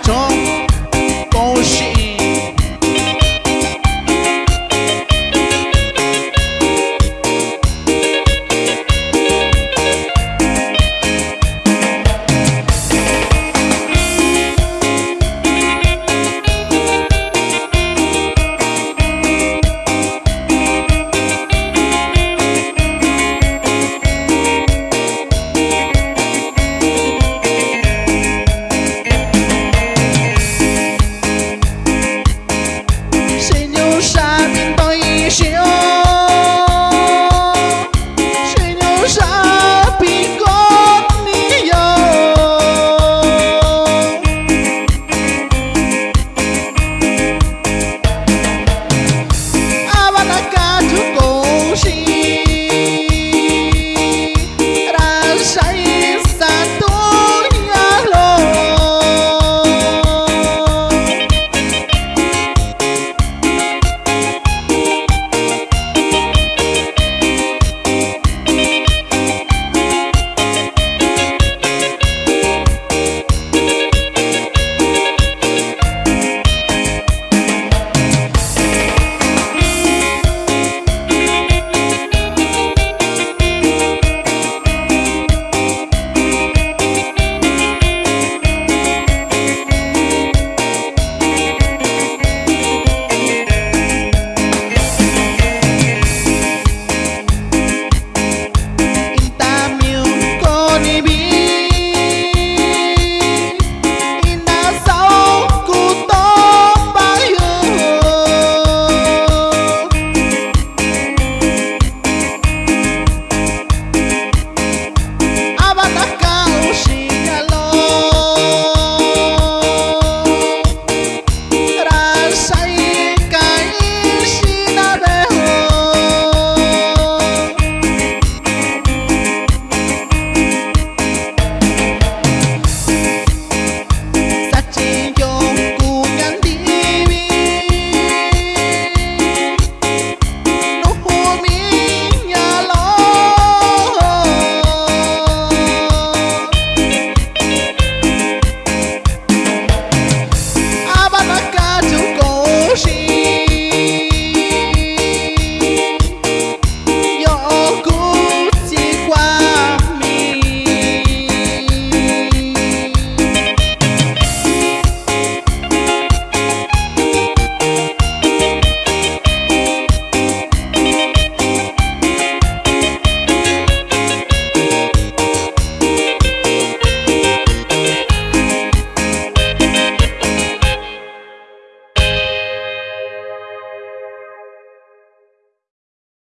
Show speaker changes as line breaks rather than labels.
Tchon